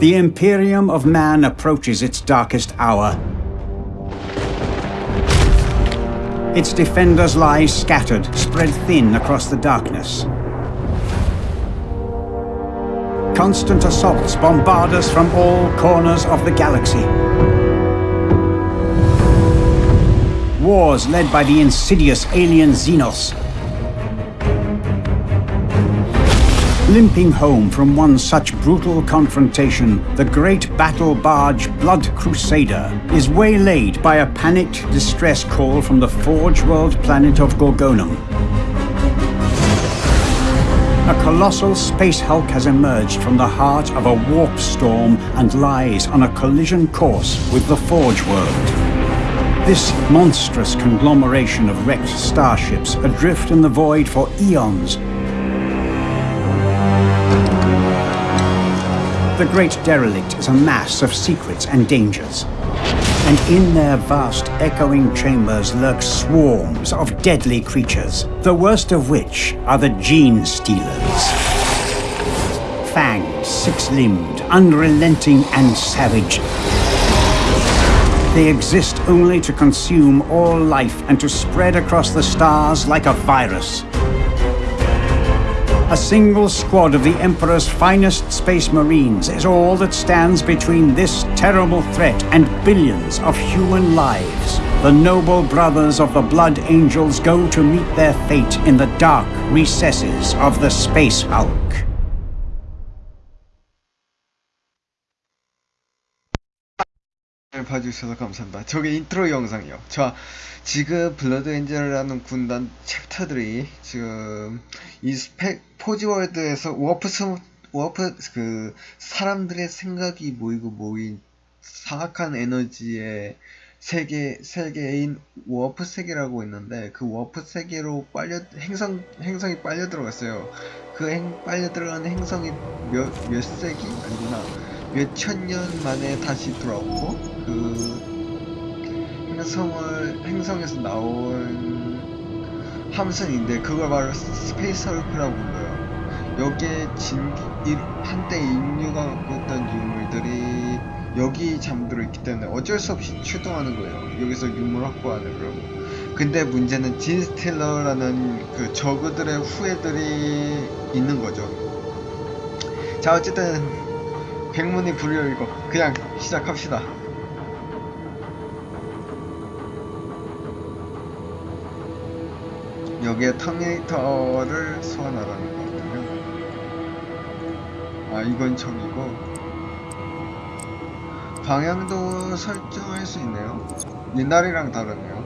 The Imperium of Man approaches its darkest hour. Its defenders lie scattered, spread thin across the darkness. Constant assaults bombard us from all corners of the galaxy. Wars led by the insidious alien Xenos Limping home from one such brutal confrontation, the great battle barge Blood Crusader is waylaid by a panicked distress call from the Forge World planet of Gorgonum. A colossal space hulk has emerged from the heart of a warp storm and lies on a collision course with the Forge World. This monstrous conglomeration of wrecked starships adrift in the void for eons The Great Derelict is a mass of secrets and dangers. And in their vast echoing chambers lurk swarms of deadly creatures, the worst of which are the Gene Stealers. Fanged, six-limbed, unrelenting and savage. They exist only to consume all life and to spread across the stars like a virus. A single squad of the Emperor's finest space marines is all that stands between this terrible threat and billions of human lives. The noble brothers of the Blood Angels go to meet their fate in the dark recesses of the Space Hulk. 봐주셔서 감사합니다. 저게 인트로 영상이요. 자, 지금 블러드 엔젤이라는 군단 챕터들이 지금 이 스펙 포지월드에서 워프 스 워프 그 사람들의 생각이 모이고 모인 사악한 에너지의 세계 세계인 워프 세계라고 있는데 그 워프 세계로 빨려 행성 행성이 빨려 들어갔어요. 그 행, 빨려 들어간 행성이 몇 몇 세기 아니구나 몇천년 만에 다시 돌아오고 그 행성을 행성에서 나온 함선인데 그걸 바로 Space Hulk라고 불러요. 여기에 진 한때 인류가 갖고 있던 유물들이 여기 잠들어 있기 때문에 어쩔 수 없이 출동하는 거예요. 여기서 유물 확보하느라고. 근데 문제는 Genestealer라는 그 저그들의 후예들이 있는 거죠. 자 어쨌든 백문이 불여일고 그냥 시작합시다. 여기에 터미네이터를 소환하라는 거거든요. 아 이건 적이고 방향도 설정할 수 있네요. 옛날이랑 다르네요.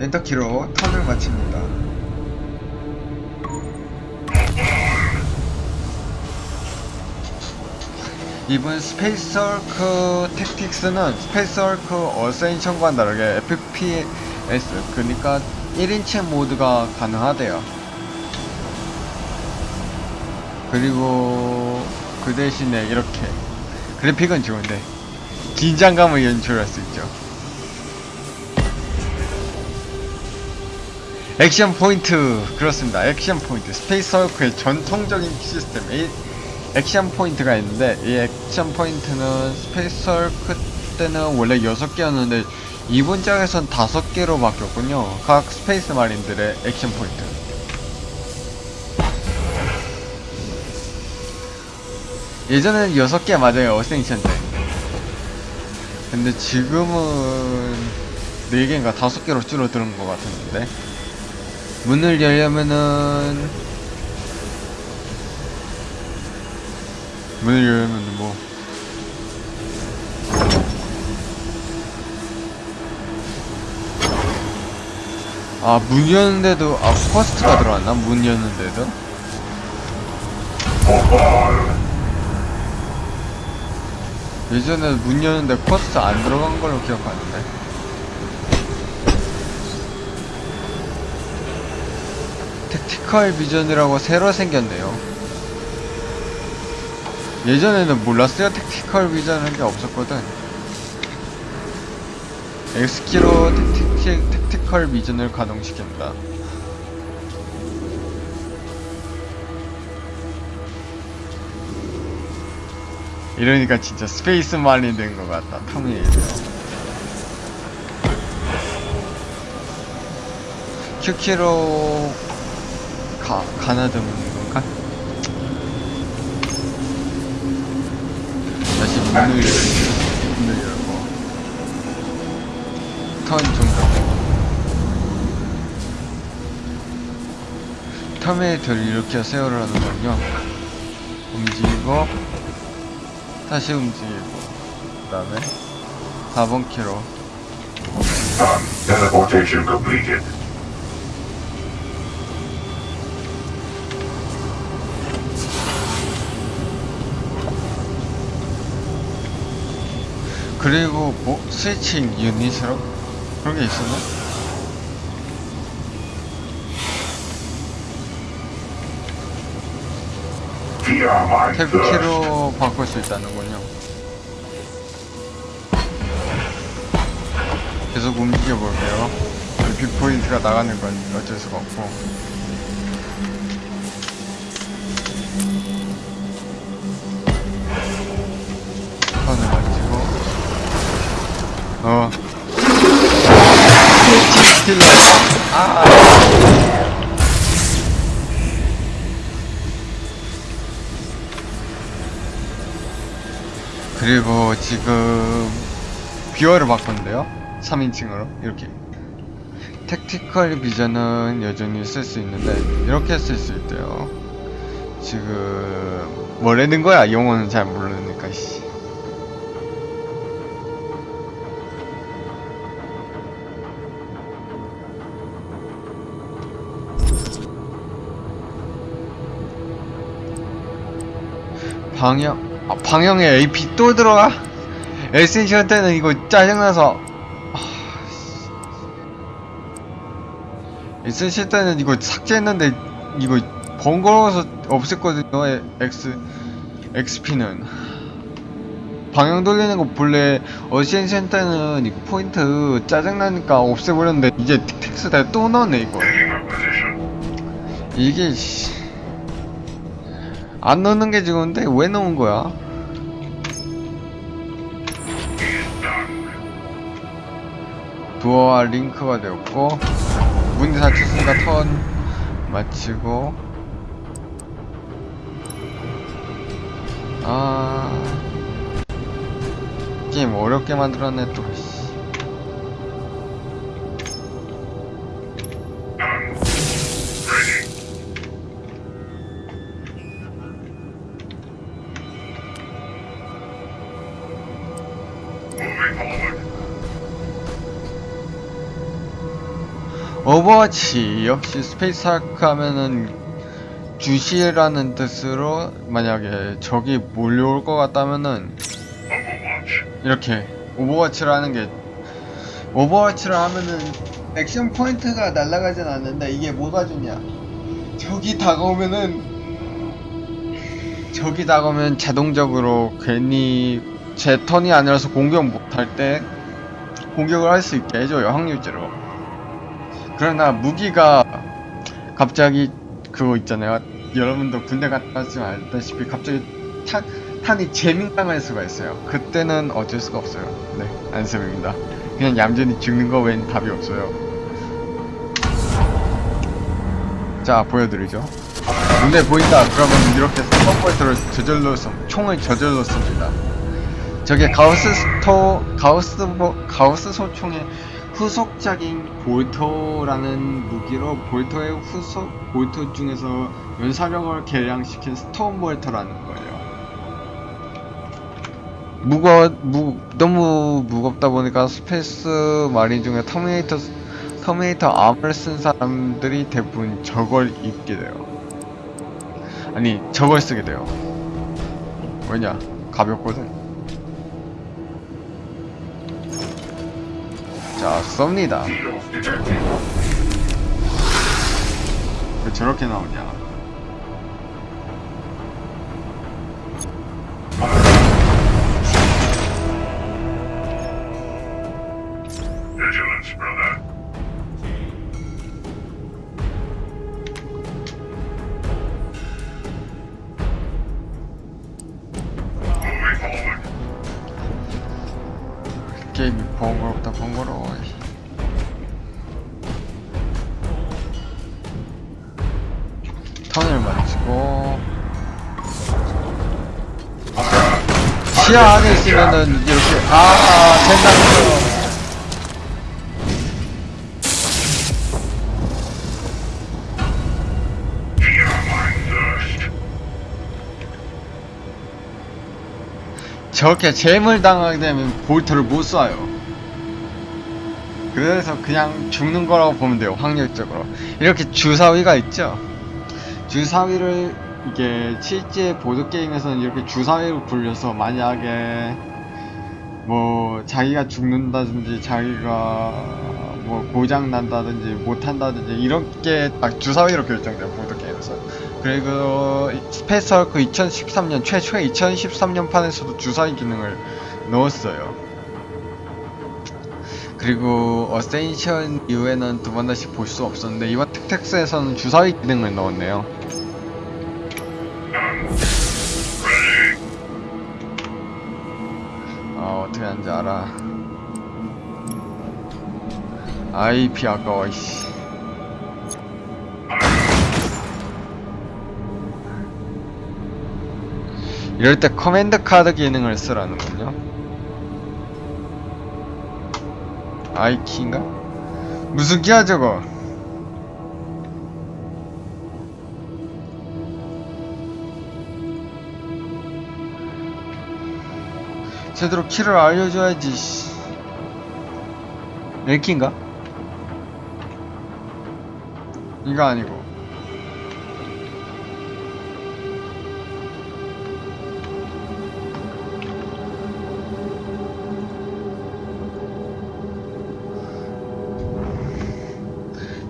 엔터키로 턴을 마칩니다. 이번 Space Hulk Tactics는 Space Hulk Ascension과 다르게 FPS 그러니까 1인칭 모드가 가능하대요. 그리고 그 대신에 이렇게 그래픽은 좋은데 긴장감을 연출할 수 있죠. Action point 그렇습니다. Action point. Space Hulk의 전통적인 시스템 Action point가 있는데 이 action point는 Space Hulk 때는 원래 6개였는데 이번 작에선 5개로 바뀌었군요. 각 Space Marine들의 action point. 예전에는 6개 맞아요 Ascension 때. 근데 지금은 4개인가 5개로 줄어드는 것 같았는데. 문을 열려면은 문을 열면 뭐 아, 문 여는데도, 아, 코스트가 들어왔나? 문 여는데도? 예전에 문 여는데 코스트 안 들어간 걸로 기억하는데. tactical vision이라고 새로 생겼네요. 예전에는 뭐 몰랐어요 tactical vision이라는 게 없었거든. X키로 tactical, vision을 가동시킨다. 이러니까 진짜 Space Marine 된 것 같다 탐이에요 Q키로 가, 가나듬 열고 턴 종료. Terminator를 이렇게 세월을 하는군요. 움직이고 다시 움직이고 그 다음에 4번 키로 Teleportation completed. 그리고 뭐 스위칭 유닛으로 그런 게 있었나? VR mine 탭 first. 키로 바꿀 수 있다는군요. 계속 움직여 볼게요. 뷰포인트가 나가는 건 어쩔 수가 없고. 어. 아. 그리고 지금 뷰어를 바꿨는데요 3인칭으로 이렇게 택티컬 비전은 여전히 쓸 수 있는데 이렇게 쓸 수 있대요 지금 뭐라는 거야 영어는 잘 모르니까 씨. 방향 아, 방향에 AP 또 들어가? Ascension 때는 이거 짜증나서 아, 씨. Ascension 때는 이거 삭제했는데 이거 번거로워서 없앴거든요 에- X XP는 방향 돌리는 거 본래 Ascension 때는 이거 포인트 짜증나니까 없애버렸는데 이제 Tactics 다 또 넣었네 이거. 이게 씨. 안 넣는 게 좋은데 왜 넣은 거야? 도어와 링크가 되었고 문이 닫혔으니까 턴 마치고 아 게임 어렵게 만들었네 또 overwatch 역시 Space Hulk 하면은 주시라는 뜻으로 만약에 적이 몰려올 것 같다면은. 이렇게 overwatch를 하는 게 overwatch를 하면은 액션 포인트가 날아가진 않는데 이게 뭐가 좋냐 적이 다가오면은 적이 다가오면 자동적으로 괜히 제 턴이 아니라서 공격 못할 때 공격을 할 수 있게 해줘요 확률제로. 그러나 무기가 갑자기 그거 있잖아요. 여러분도 군대 갔다 왔지만 알다시피 갑자기 탄, 탄이 재민당할 수가 있어요. 그때는 어쩔 수가 없어요. 네 안습입니다. 그냥 얌전히 죽는 거 외엔 답이 없어요. 자 보여드리죠. 눈에 보인다. 그러면 이렇게 스톱포인트를 저절로 씁 총을 저절로 씁니다 저게 가우스 스토 가우스 보, 가우스 소총의 후속작인 bolter라는 무기로 bolter의 후속 bolter 중에서 연사력을 개량시킨 storm bolter라는 거예요. 무거 무 너무 무겁다 보니까 Space Marine 중에 Terminator Terminator armor를 쓴 사람들이 대부분 저걸 입게 돼요. 아니 저걸 쓰게 돼요. 왜냐 가볍거든. 자 detected. 왜 저렇게 나오냐? 더 번거로워. 턴을 맞추고 시야 안에 있으면은 이렇게 아 된다고요. 저렇게 재물 당하게 되면 볼트를 못 쏴요. 그래서 그냥 죽는 거라고 보면 돼요, 확률적으로. 이렇게 주사위가 있죠? 주사위를, 이게, 실제 보드게임에서는 이렇게 주사위를 굴려서 만약에, 뭐, 자기가 죽는다든지, 자기가, 뭐, 고장난다든지, 못한다든지, 이렇게 딱 주사위로 결정돼요, 보드게임에서. 그리고 Space Hulk 2013년 최초의 2013년 판에서도 주사위 기능을 넣었어요. 그리고 Ascension 이후에는 두 번 다시 볼 수 없었는데 이번 Tactics에서는 주사위 기능을 넣었네요. 아 어떻게 하는지 알아. AP 아까워 이씨. 이럴 때 command 카드 기능을 쓰라는군요. I키인가? 무슨 키야 저거? 제대로 키를 알려줘야지. 씨. 랭키인가? 이거 아니고.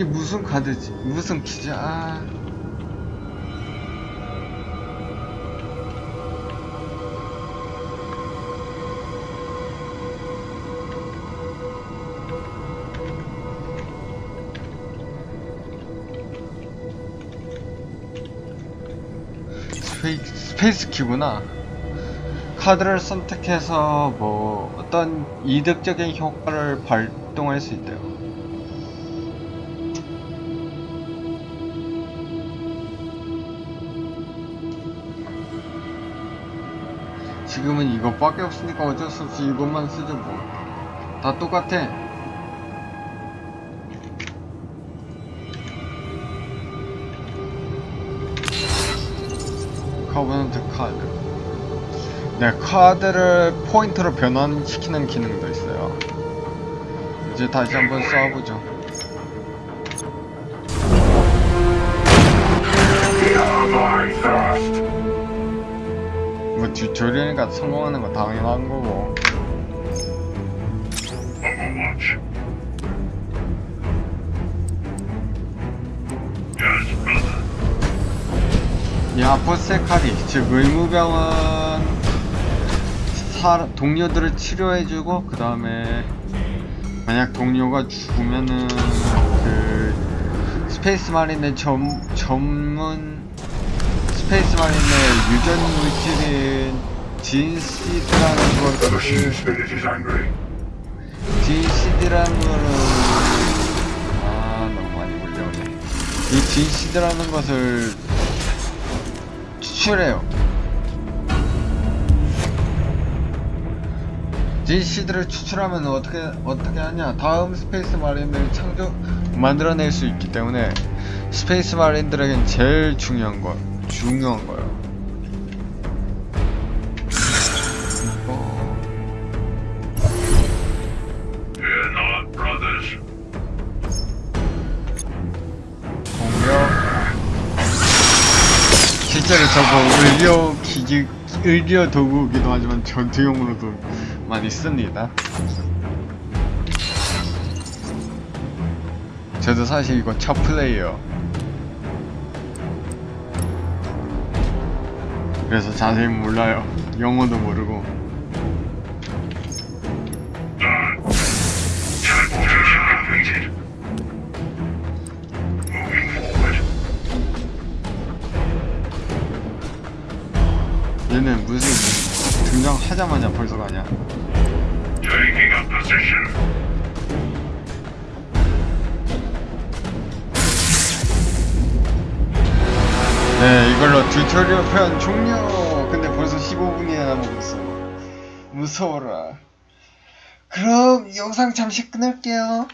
이게 무슨 카드지? 무슨 키지? 아. 스페이, space 키구나. 카드를 선택해서 뭐 어떤 이득적인 효과를 발동할 수 있대요. 지금은 이것밖에 없으니까 어쩔 수 없이 이것만 쓰죠 뭐. 다 똑같아. convert 카드. 네, 카드를 포인트로 변환시키는 기능도 있어요. 이제 다시 한번. Fear my thirst. 뭐 튜토리얼이니까 성공하는 거 당연한 거고. 이 아포세카리, 즉 의무병은 사, 동료들을 치료해주고 그 다음에 만약 동료가 죽으면은 그 Space Marine의 점, 전문 Space Marine의 유전 물질인 진시드라는 angry. 진시드라는 거는 아 너무 많이 몰려오네. 이 gene-seed라는 것을 추출해요. gene-seed를 추출하면 어떻게 어떻게 하냐? 다음 Space Marine을 창조 만들어낼 수 있기 때문에 Space Marine들에겐 제일 중요한 거 중요한 거예요. 어, 실제로 저거 의료 기기 의료 도구이기도 하지만 전투용으로도 많이 씁니다. 저도 사실 이거 첫 플레이요 그래서 자세히 몰라요 영어도 모르고. 얘는 무슨 등장하자마자 벌써 가냐 네, 이걸로 튜토리얼 편 종료! 근데 벌써 15분이나 남았어. 무서워라. 그럼 영상 잠시 끊을게요.